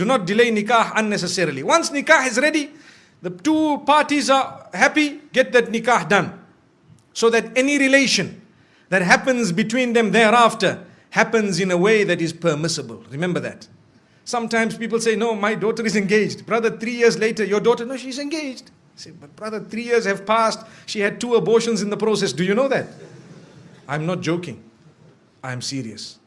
Do not delay nikah unnecessarily. Once nikah is ready, the two parties are happy, get that nikah done. So that any relation that happens between them thereafter happens in a way that is permissible. Remember that. Sometimes people say, no, my daughter is engaged. Brother, three years later, your daughter, no, she's engaged. I say, but brother, three years have passed. She had two abortions in the process. Do you know that? I'm not joking. I'm serious.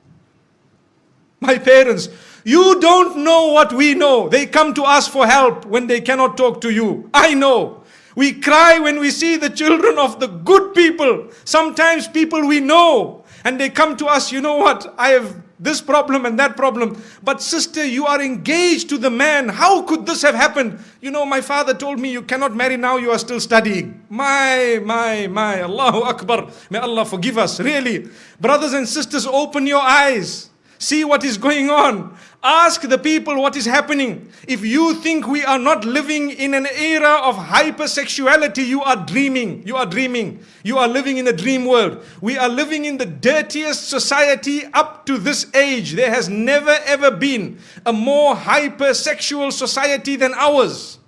My parents, you don't know what we know. They come to us for help when they cannot talk to you. I know. We cry when we see the children of the good people. Sometimes people we know. And they come to us, you know what? I have this problem and that problem. But sister, you are engaged to the man. How could this have happened? You know, my father told me you cannot marry now, you are still studying. My, my, my, Allahu Akbar. May Allah forgive us, really. Brothers and sisters, open your eyes. See what is going on. Ask the people what is happening. If you think we are not living in an era of hypersexuality, you are dreaming. You are dreaming. You are living in a dream world. We are living in the dirtiest society up to this age. There has never ever been a more hypersexual society than ours.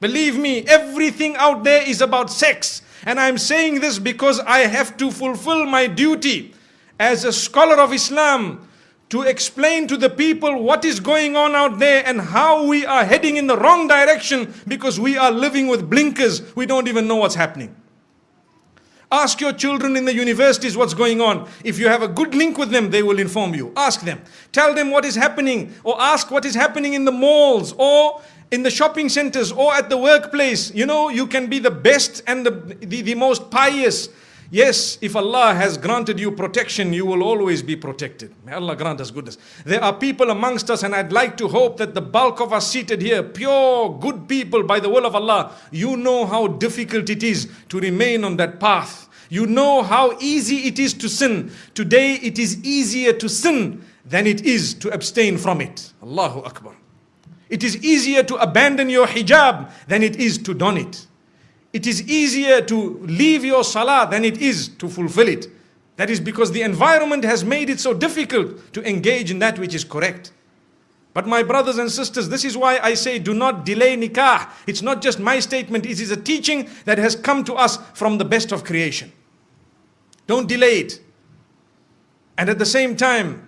Believe me, everything out there is about sex. And I'm saying this because I have to fulfill my duty as a scholar of Islam to explain to the people what is going on out there and how we are heading in the wrong direction because we are living with blinkers. We don't even know what's happening. Ask your children in the universities what's going on. If you have a good link with them, they will inform you. Ask them. Tell them what is happening or ask what is happening in the malls or in the shopping centers or at the workplace. You know, you can be the best and the, the, the most pious Yes, if Allah has granted you protection, you will always be protected. May Allah grant us goodness. There are people amongst us, and I'd like to hope that the bulk of us seated here, pure, good people by the will of Allah, you know how difficult it is to remain on that path. You know how easy it is to sin. Today it is easier to sin than it is to abstain from it. Allahu Akbar. It is easier to abandon your hijab than it is to don it. It is easier to leave your salah than it is to fulfill it. That is because the environment has made it so difficult to engage in that which is correct. But my brothers and sisters, this is why I say do not delay nikah. It's not just my statement, it is a teaching that has come to us from the best of creation. Don't delay it. And at the same time,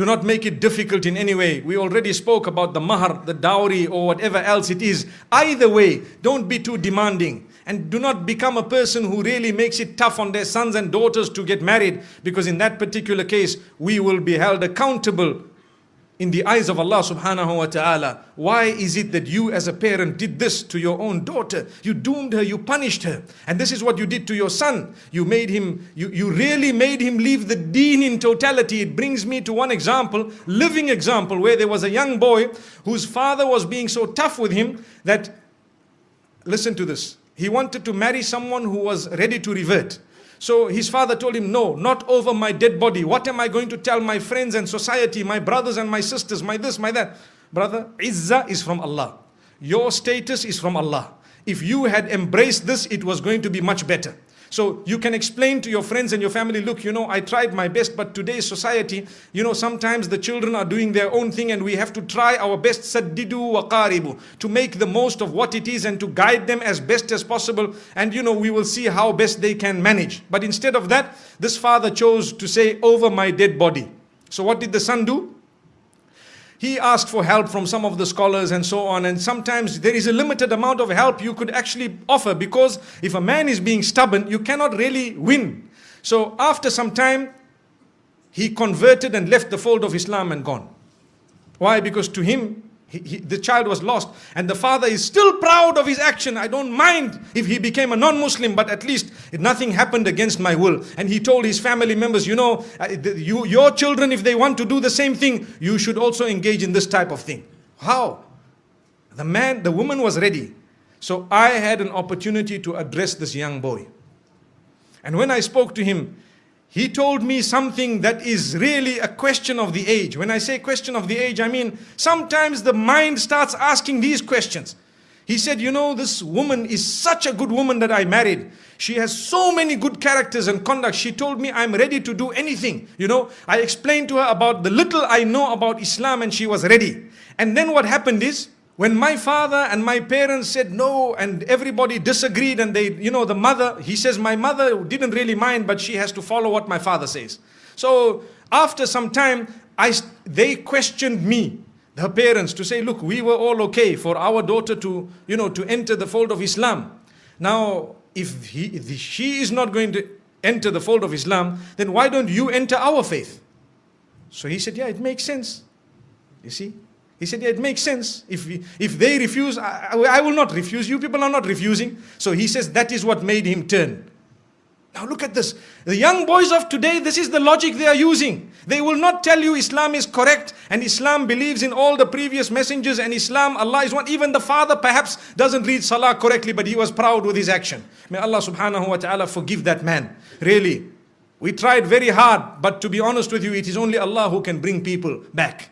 do not make it difficult in any way. We already spoke about the mahar, the dowry or whatever else it is. Either way, don't be too demanding. And do not become a person who really makes it tough on their sons and daughters to get married. Because in that particular case, we will be held accountable in the eyes of Allah subhanahu wa ta'ala. Why is it that you as a parent did this to your own daughter? You doomed her, you punished her. And this is what you did to your son. You made him, you, you really made him leave the deen in totality. It brings me to one example, living example, where there was a young boy whose father was being so tough with him that, listen to this, he wanted to marry someone who was ready to revert. So his father told him, no, not over my dead body. What am I going to tell my friends and society, my brothers and my sisters, my this, my that? Brother, Izzah is from Allah. Your status is from Allah. If you had embraced this, it was going to be much better. So you can explain to your friends and your family, look, you know, I tried my best, but today's society, you know, sometimes the children are doing their own thing and we have to try our best, saddidu wa qaribu, to make the most of what it is and to guide them as best as possible. And, you know, we will see how best they can manage. But instead of that, this father chose to say, over my dead body. So what did the son do? He asked for help from some of the scholars and so on. And sometimes there is a limited amount of help you could actually offer because if a man is being stubborn, you cannot really win. So after some time, he converted and left the fold of Islam and gone. Why? Because to him, he, he, the child was lost and the father is still proud of his action. I don't mind if he became a non-Muslim, but at least nothing happened against my will. And he told his family members, you know, uh, you, your children, if they want to do the same thing, you should also engage in this type of thing. How? The man, the woman was ready. So I had an opportunity to address this young boy. And when I spoke to him, he told me something that is really a question of the age. When I say question of the age, I mean sometimes the mind starts asking these questions. He said, you know, this woman is such a good woman that I married. She has so many good characters and conduct. She told me I'm ready to do anything. You know, I explained to her about the little I know about Islam and she was ready. And then what happened is, when my father and my parents said no and everybody disagreed and they, you know, the mother, he says, my mother didn't really mind, but she has to follow what my father says. So after some time, I, they questioned me her parents to say, look, we were all okay for our daughter to, you know, to enter the fold of Islam. Now, if, he, if she is not going to enter the fold of Islam, then why don't you enter our faith? So he said, yeah, it makes sense. You see? He said, yeah, it makes sense. If, we, if they refuse, I, I will not refuse. You people are not refusing. So he says that is what made him turn. Now look at this. The young boys of today, this is the logic they are using. They will not tell you Islam is correct and Islam believes in all the previous messengers and Islam, Allah is one. Even the father perhaps doesn't read Salah correctly, but he was proud with his action. May Allah subhanahu wa ta'ala forgive that man. Really. We tried very hard, but to be honest with you, it is only Allah who can bring people back.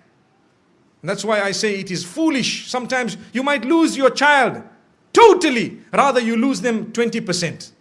That's why I say it is foolish. Sometimes you might lose your child totally, rather you lose them 20%.